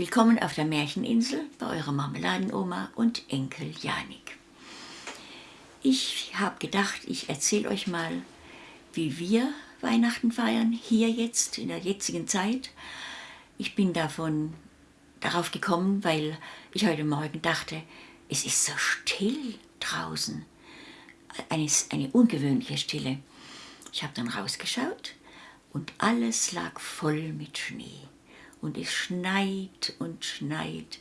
Willkommen auf der Märcheninsel bei eurer Marmeladenoma und Enkel Janik. Ich habe gedacht, ich erzähle euch mal, wie wir Weihnachten feiern, hier jetzt, in der jetzigen Zeit. Ich bin davon darauf gekommen, weil ich heute Morgen dachte, es ist so still draußen. Eine, eine ungewöhnliche Stille. Ich habe dann rausgeschaut und alles lag voll mit Schnee und es schneit und schneit,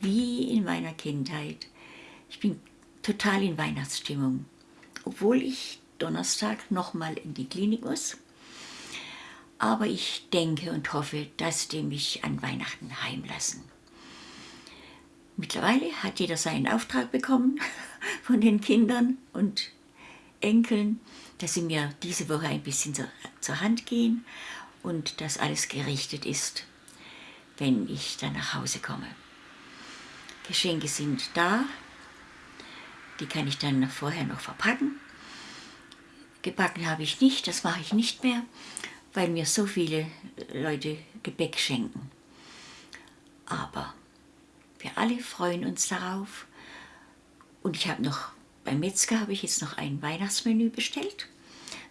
wie in meiner Kindheit. Ich bin total in Weihnachtsstimmung, obwohl ich Donnerstag nochmal in die Klinik muss. Aber ich denke und hoffe, dass die mich an Weihnachten heimlassen. Mittlerweile hat jeder seinen Auftrag bekommen von den Kindern und Enkeln, dass sie mir diese Woche ein bisschen zur, Hand gehen und dass alles gerichtet ist wenn ich dann nach Hause komme. Geschenke sind da, die kann ich dann vorher noch verpacken. Gebacken habe ich nicht, das mache ich nicht mehr, weil mir so viele Leute Gebäck schenken. Aber wir alle freuen uns darauf. Und ich habe noch, beim Metzger habe ich jetzt noch ein Weihnachtsmenü bestellt,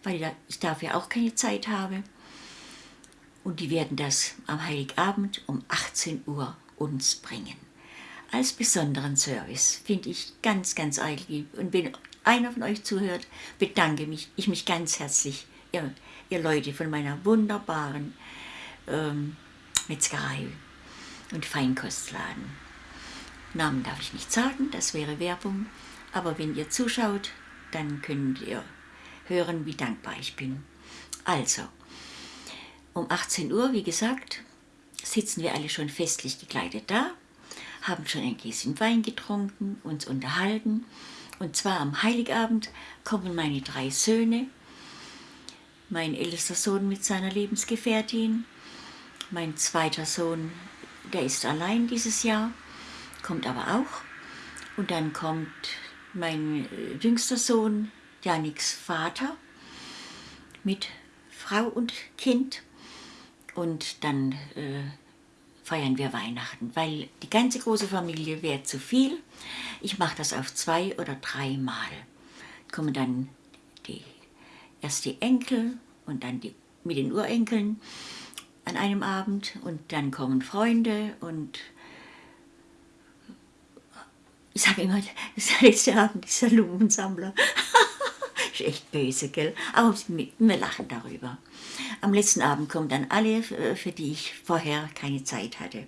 weil ich dafür auch keine Zeit habe. Und die werden das am Heiligabend um 18 Uhr uns bringen. Als besonderen Service finde ich ganz, ganz eilig. Und wenn einer von euch zuhört, bedanke mich, ich mich ganz herzlich, ihr, ihr Leute von meiner wunderbaren ähm, Metzgerei und Feinkostladen. Namen darf ich nicht sagen, das wäre Werbung, aber wenn ihr zuschaut, dann könnt ihr hören, wie dankbar ich bin. Also, um 18 Uhr, wie gesagt, sitzen wir alle schon festlich gekleidet da, haben schon ein Gläschen Wein getrunken, uns unterhalten. Und zwar am Heiligabend kommen meine drei Söhne, mein ältester Sohn mit seiner Lebensgefährtin, mein zweiter Sohn, der ist allein dieses Jahr, kommt aber auch. Und dann kommt mein äh, jüngster Sohn, Janiks Vater, mit Frau und Kind und dann äh, feiern wir Weihnachten, weil die ganze große Familie wäre zu viel. Ich mache das auf zwei oder drei Mal. Kommen dann die, erst die Enkel und dann die, mit den Urenkeln an einem Abend und dann kommen Freunde und ich sage immer, das ist der letzte Abend dieser Lumensammler. Ist echt böse, gell? Aber wir lachen darüber. Am letzten Abend kommen dann alle, äh, für die ich vorher keine Zeit hatte.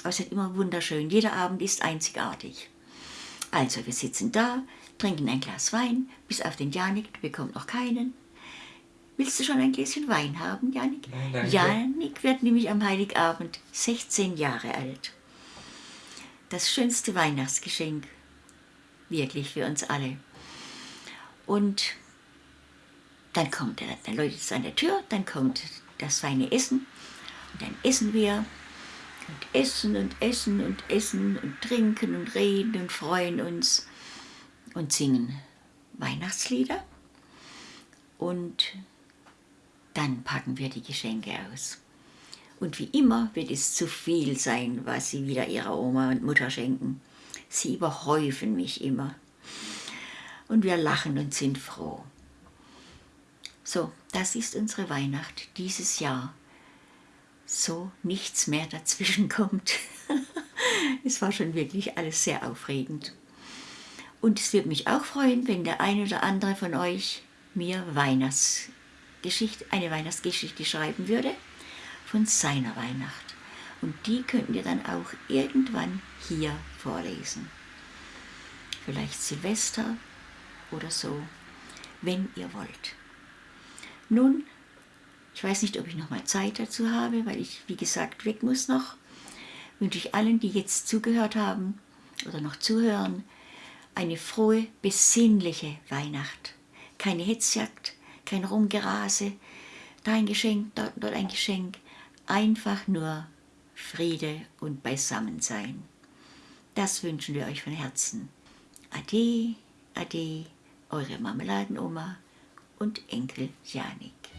Aber es ist immer wunderschön. Jeder Abend ist einzigartig. Also, wir sitzen da, trinken ein Glas Wein, bis auf den Janik, du bekommst noch keinen. Willst du schon ein Gläschen Wein haben, Janik? Nein, Janik wird nämlich am Heiligabend 16 Jahre alt. Das schönste Weihnachtsgeschenk, wirklich für uns alle. Und dann kommt er, dann läutet es an der Tür, dann kommt das feine Essen und dann essen wir und essen und essen und essen und trinken und reden und freuen uns und singen Weihnachtslieder und dann packen wir die Geschenke aus. Und wie immer wird es zu viel sein, was sie wieder ihrer Oma und Mutter schenken. Sie überhäufen mich immer. Und wir lachen und sind froh. So, das ist unsere Weihnacht dieses Jahr. So nichts mehr dazwischen kommt. es war schon wirklich alles sehr aufregend. Und es würde mich auch freuen, wenn der eine oder andere von euch mir Weihnachtsgeschichte, eine Weihnachtsgeschichte schreiben würde von seiner Weihnacht. Und die könnten wir dann auch irgendwann hier vorlesen. Vielleicht Silvester oder so, wenn ihr wollt. Nun, ich weiß nicht, ob ich noch mal Zeit dazu habe, weil ich, wie gesagt, weg muss noch. Wünsche ich allen, die jetzt zugehört haben oder noch zuhören, eine frohe, besinnliche Weihnacht. Keine Hetzjagd, kein Rumgerase, da ein Geschenk, dort, dort ein Geschenk. Einfach nur Friede und Beisammensein. Das wünschen wir euch von Herzen. Ade, ade, eure Marmeladenoma und Enkel Janik.